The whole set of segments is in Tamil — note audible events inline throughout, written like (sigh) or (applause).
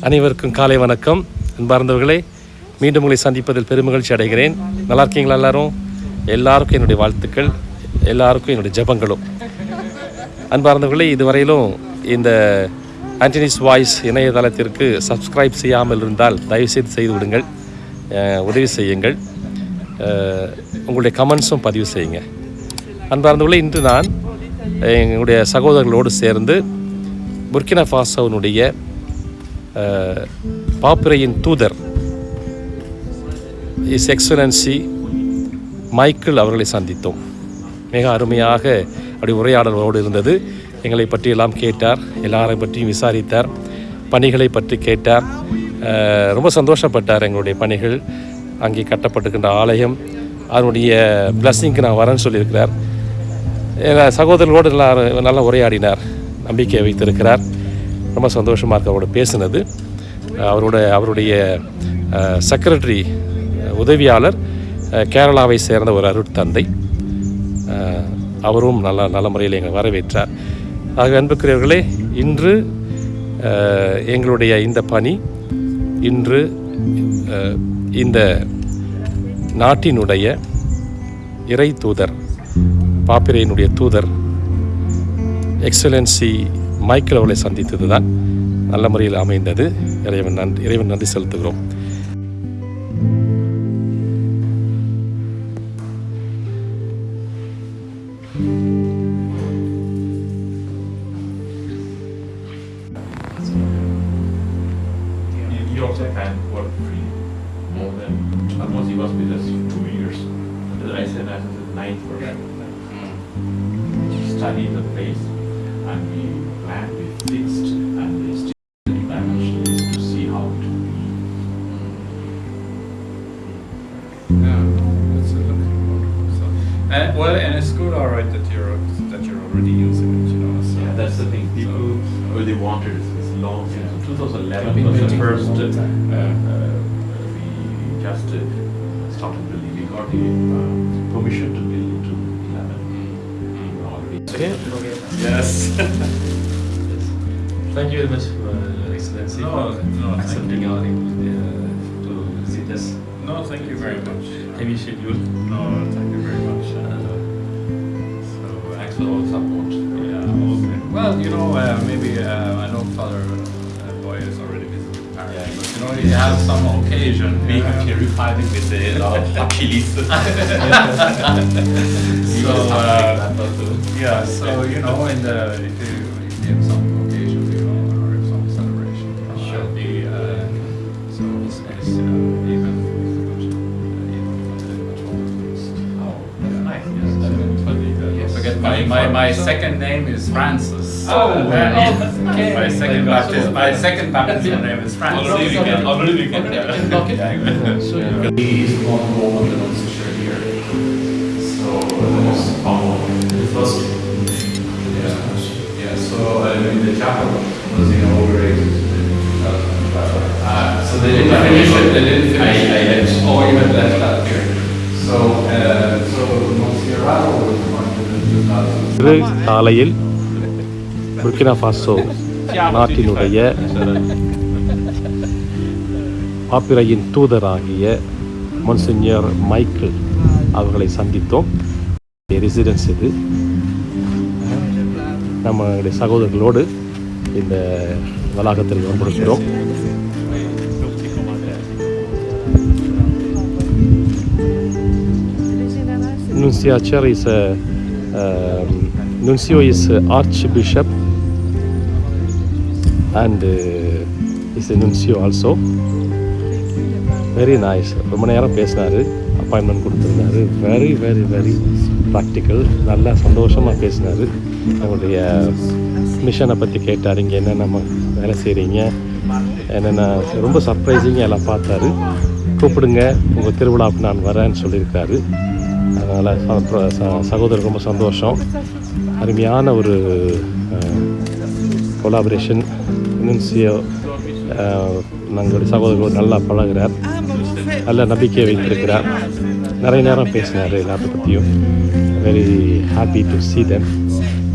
அனைவருக்கும் காலை வணக்கம். அன்பார்ந்தவர்களே மீண்டும் உங்களை சந்திப்பதில் பெருமகிழ்ச்சி அடைகிறேன். நல்லா இருக்கீங்களா எல்லாரும்? எல்லாருக்கும் என்னுடைய வாழ்த்துக்கள். எல்லாருக்கும் என்னுடைய ஜெபங்களும். அன்பார்ந்தவர்களே இதுவரையிலும் இந்த ஆண்டனிஸ் வாய்ஸ் இணையதளத்திற்கு சப்ஸ்கிரைப் செய்யாமல் இருந்தால் தயவுசெய்து செய்து விடுங்கள். உதவி செய்யுங்கள். உங்களுடைய கமெண்ட்ஸும் பதிவு செய்யுங்க. அன்பார்ந்தவர்களே இன்று நான் எங்களுடைய சகோதரர்களோடு சேர்ந்து புர்கினா ஃபாசோனுடைய பாப்புரையின் தூதர் இஸ் எக்ஸலன்சி மைக்கேல் அவர்களை சந்தித்தோம். மிக அருமையாக அப்படி உரையாடலோடு இருந்தது. எங்களை பற்றியெல்லாம் கேட்டார் எல்லாரை பற்றியும் விசாரித்தார் பணிகளை பற்றி கேட்டார். ரொம்ப சந்தோஷப்பட்டார் எங்களுடைய பணிகள். அங்கே கட்டப்பட்டிருக்கின்ற ஆலயம் அதனுடைய பிளஸ்ஸிங்க்கு நான் வரேன்னு சொல்லியிருக்கிறார். எங்கள் சகோதரர்களோடு நல்லா நல்லா உரையாடினார் நம்பிக்கை வைத்திருக்கிறார். ரொம்ப சந்தோஷமாக இருக்கு அவரோட பேசினது. அவரோட அவருடைய செக்ரட்டரி உதவியாளர் கேரளாவை சேர்ந்த ஒரு அருட்தந்தை. அவரும் நல்ல நல்ல முறையில் எங்களை வரவேற்றார். ஆக அன்புக்குரியவர்களே இன்று எங்களுடைய இந்த பணி இன்று இந்த நாட்டினுடைய இறை தூதர் பாப்பிரையினுடைய தூதர் எக்ஸலன்சி மைக்கேல் அவர்களை சந்தித்தது தான் நல்ல முறையில் அமைந்தது இறைவன் நன்றி இறைவன் நன்றி செலுத்துகிறோம் ninth version. Studied the place and we planned, we fixed and we still dimensions to see how it will be. Yeah, that's a looking look. So, uh, well, and it's good, all right, that you're that you're already using it, you know. So Yeah, that's the thing. People So, really wanted it. It's long since. 2011 was the waiting for a first. Uh, time. uh, we just uh, started building. We got the uh, permission to Thank you very much, uh, Your Excellency, No, for no, thank accepting you. our uh, to visit us. no, thank you very much. Heavy schedule. No, thank you very much. Uh, So, uh, Thanks for all the support. yeah, okay. Well, you know, uh, maybe uh, I know Father uh, Boy has already visited Paris, Yeah. but you know, he has some occasion. We yeah. have terrified him with a lot of hot. (laughs) (laughs) So, uh, Yeah, so you know, in the my, my, my second name is Francis. Oh, Uh, oh, okay. My second My baptism, my second baptism name is Francis. Already we can, already we can. Already we can block it. So you He is one home of the non-sister here. So, the most common, the first. Yeah, yeah, so, uh, in the chapel இன்று காலையில் புர்கினா ஃபாசோ நாட்டினுடைய பாப்பிரையின் தூதராகிய மொன்சிஞர் மைக்கேல் அவர்களை சந்தித்தோம். ரெசிடென்ஸ் இது. நம்மளுடைய சகோதரர்களோடு இந்த வளாகத்திற்கு வந்திருக்கிறோம். Nunciature is a um, Nuncio is a Archbishop and uh, is a Nuncio also. Very nice ரொம்ப நேரம் பேசினார். அப்பாயின்மெண்ட் கொடுத்துருந்தாரு. வெரி வெரி வெரி ப்ராக்டிக்கல் நல்லா சந்தோஷமாக பேசினார். அவங்களுடைய மிஷனை பற்றி கேட்டார். இங்கே என்னென்ன நம்ம வேலை செய்கிறீங்க என்னென்ன ரொம்ப சர்ப்ரைசிங்காக எல்லாம் பார்த்தாரு. கூப்பிடுங்க. உங்கள் திருவிழாவுக்கு நான் வரேன்னு சொல்லியிருக்காரு. அதனால் சகோதரர் ரொம்ப சந்தோஷம். அருமையான ஒரு கொலாபரேஷன் இன்சியோ நம்மளுடைய சகோதரர்கள் நல்லா பழகுறார். நல்ல நம்பிக்கையை வைத்திருக்கிறார். நிறைய நேரம் பேசினார் எல்லாத்த பற்றியும் very happy to see them.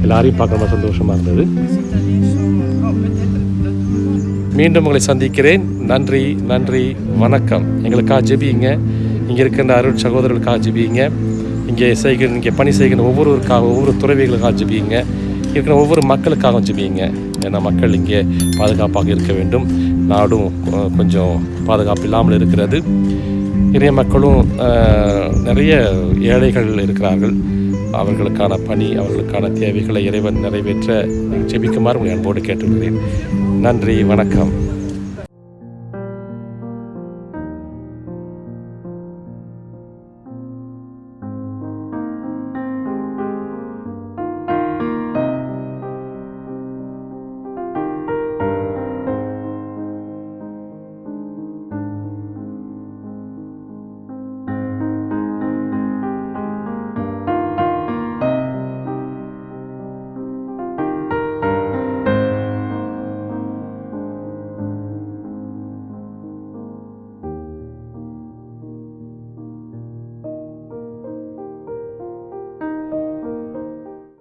எல்லாரையும் பார்க்க ரொம்ப சந்தோஷமாக இருந்தது. மீண்டும் உங்களை சந்திக்கிறேன். நன்றி நன்றி வணக்கம். எங்களுக்காக ஜெபிங்க. இங்கே இருக்கின்ற அருள் சகோதரர்களுக்காக ஜெபியுங்க இங்கே செய்கிற இங்கே பணி செய்கிற ஒவ்வொருவருக்காக ஒவ்வொரு துறவிகளுக்காக ஜெபியுங்க இருக்கிற ஒவ்வொரு மக்களுக்காகவும் ஜெபியுங்க ஏன்னா மக்கள் இங்கே பாதுகாப்பாக இருக்க வேண்டும். நாடும் கொஞ்சம் பாதுகாப்பு இல்லாமல் இருக்கிறது. நிறைய மக்களும் நிறைய ஏழைகள் இருக்கிறார்கள். அவர்களுக்கான பணி அவர்களுக்கான தேவைகளை இறைவன் நிறைவேற்ற ஜெபிக்குமாறு உங்களை அன்போடு கேட்டுக்கொள்கிறேன் நன்றி வணக்கம்.